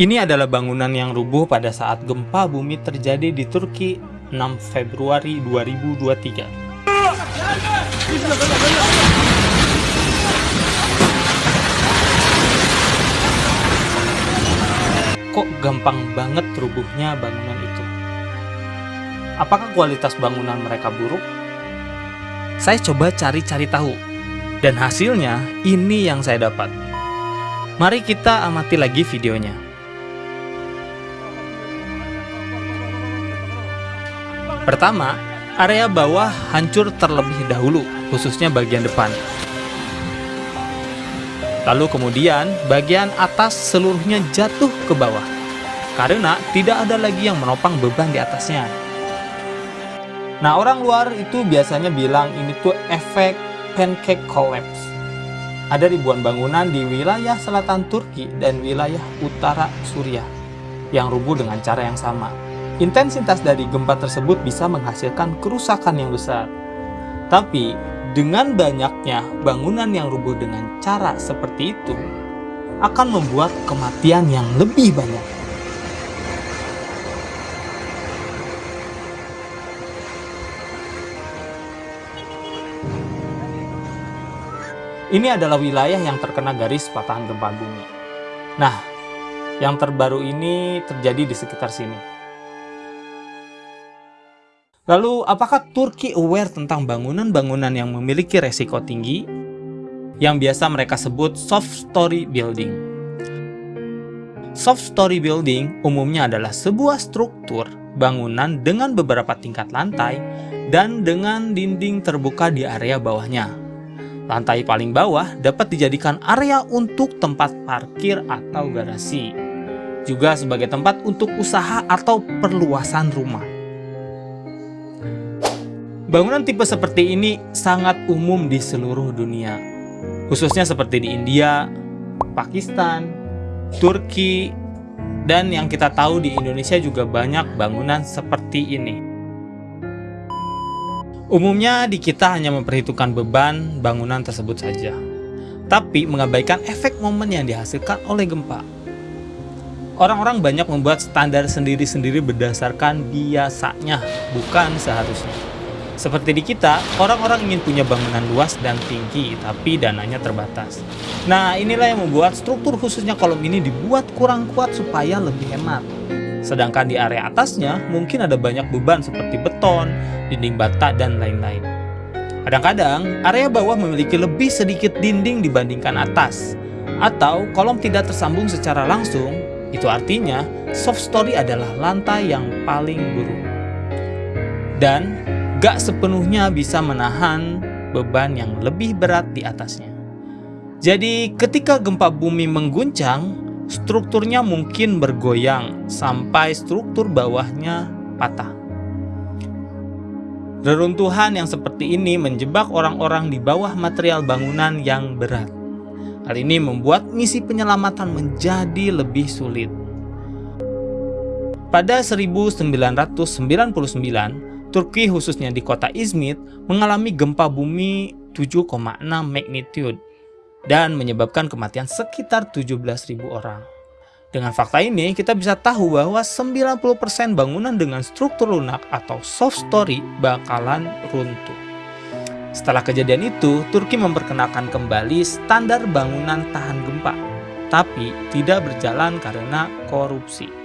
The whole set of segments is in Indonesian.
Ini adalah bangunan yang rubuh pada saat gempa bumi terjadi di Turki 6 Februari 2023. Kok gampang banget rubuhnya bangunan itu? Apakah kualitas bangunan mereka buruk? Saya coba cari-cari tahu, dan hasilnya ini yang saya dapat. Mari kita amati lagi videonya. Pertama, area bawah hancur terlebih dahulu, khususnya bagian depan. Lalu kemudian, bagian atas seluruhnya jatuh ke bawah, karena tidak ada lagi yang menopang beban di atasnya. Nah, orang luar itu biasanya bilang ini tuh efek pancake collapse. Ada ribuan bangunan di wilayah selatan Turki dan wilayah utara Suriah yang rubuh dengan cara yang sama. Intensitas dari gempa tersebut bisa menghasilkan kerusakan yang besar. Tapi, dengan banyaknya bangunan yang rubuh dengan cara seperti itu, akan membuat kematian yang lebih banyak. Ini adalah wilayah yang terkena garis patahan gempa bumi. Nah, yang terbaru ini terjadi di sekitar sini. Lalu, apakah Turki aware tentang bangunan-bangunan yang memiliki resiko tinggi? Yang biasa mereka sebut soft story building. Soft story building umumnya adalah sebuah struktur bangunan dengan beberapa tingkat lantai dan dengan dinding terbuka di area bawahnya. Lantai paling bawah dapat dijadikan area untuk tempat parkir atau garasi, juga sebagai tempat untuk usaha atau perluasan rumah. Bangunan tipe seperti ini sangat umum di seluruh dunia, khususnya seperti di India, Pakistan, Turki, dan yang kita tahu di Indonesia juga banyak bangunan seperti ini. Umumnya di kita hanya memperhitungkan beban bangunan tersebut saja, tapi mengabaikan efek momen yang dihasilkan oleh gempa. Orang-orang banyak membuat standar sendiri-sendiri berdasarkan biasanya, bukan seharusnya. Seperti di kita, orang-orang ingin punya bangunan luas dan tinggi, tapi dananya terbatas. Nah, inilah yang membuat struktur khususnya kolom ini dibuat kurang kuat supaya lebih hemat. Sedangkan di area atasnya, mungkin ada banyak beban seperti beton, dinding bata, dan lain-lain. Kadang-kadang, area bawah memiliki lebih sedikit dinding dibandingkan atas. Atau, kolom tidak tersambung secara langsung, itu artinya soft story adalah lantai yang paling buruk. Dan gak sepenuhnya bisa menahan beban yang lebih berat di atasnya. Jadi ketika gempa bumi mengguncang, strukturnya mungkin bergoyang sampai struktur bawahnya patah. Reruntuhan yang seperti ini menjebak orang-orang di bawah material bangunan yang berat. Hal ini membuat misi penyelamatan menjadi lebih sulit. Pada 1999, Turki khususnya di kota Izmit mengalami gempa bumi 7,6 magnitude dan menyebabkan kematian sekitar 17.000 orang. Dengan fakta ini, kita bisa tahu bahwa 90% bangunan dengan struktur lunak atau soft story bakalan runtuh. Setelah kejadian itu, Turki memperkenalkan kembali standar bangunan tahan gempa, tapi tidak berjalan karena korupsi.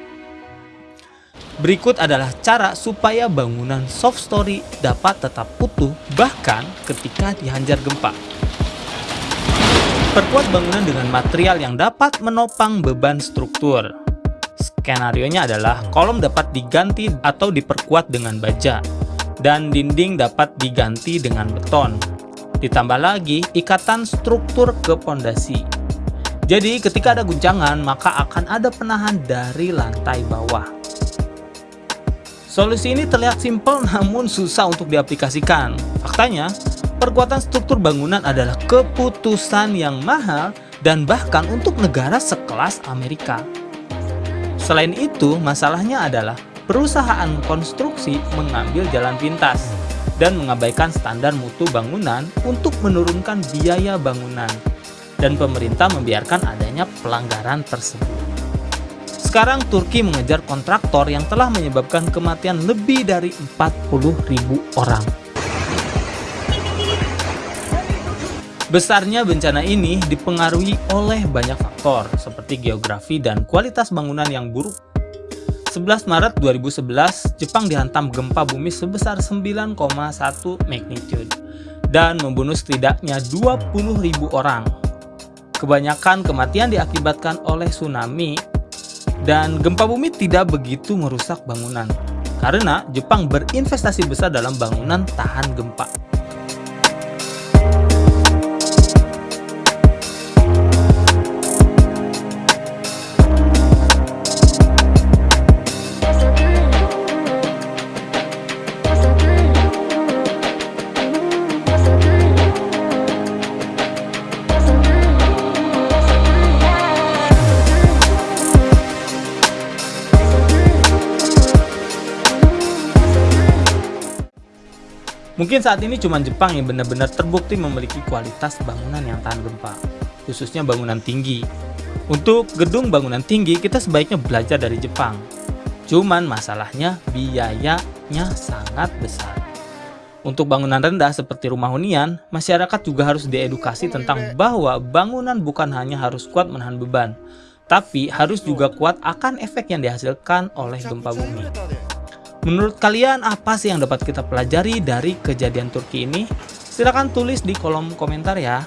Berikut adalah cara supaya bangunan soft story dapat tetap utuh bahkan ketika dihanjar gempa. Perkuat bangunan dengan material yang dapat menopang beban struktur. Skenario-nya adalah kolom dapat diganti atau diperkuat dengan baja, dan dinding dapat diganti dengan beton. Ditambah lagi ikatan struktur ke pondasi. Jadi ketika ada guncangan, maka akan ada penahan dari lantai bawah. Solusi ini terlihat simpel namun susah untuk diaplikasikan. Faktanya, perkuatan struktur bangunan adalah keputusan yang mahal dan bahkan untuk negara sekelas Amerika. Selain itu, masalahnya adalah perusahaan konstruksi mengambil jalan pintas dan mengabaikan standar mutu bangunan untuk menurunkan biaya bangunan dan pemerintah membiarkan adanya pelanggaran tersebut. Sekarang Turki mengejar kontraktor yang telah menyebabkan kematian lebih dari 40.000 orang. Besarnya bencana ini dipengaruhi oleh banyak faktor seperti geografi dan kualitas bangunan yang buruk. 11 Maret 2011, Jepang dihantam gempa bumi sebesar 9,1 magnitude dan membunuh setidaknya 20.000 orang. Kebanyakan kematian diakibatkan oleh tsunami dan gempa bumi tidak begitu merusak bangunan karena Jepang berinvestasi besar dalam bangunan tahan gempa. Mungkin saat ini cuma Jepang yang benar-benar terbukti memiliki kualitas bangunan yang tahan gempa, khususnya bangunan tinggi. Untuk gedung bangunan tinggi, kita sebaiknya belajar dari Jepang. Cuman masalahnya biayanya sangat besar. Untuk bangunan rendah seperti rumah hunian, masyarakat juga harus diedukasi tentang bahwa bangunan bukan hanya harus kuat menahan beban, tapi harus juga kuat akan efek yang dihasilkan oleh gempa bumi. Menurut kalian apa sih yang dapat kita pelajari dari kejadian Turki ini? Silahkan tulis di kolom komentar ya.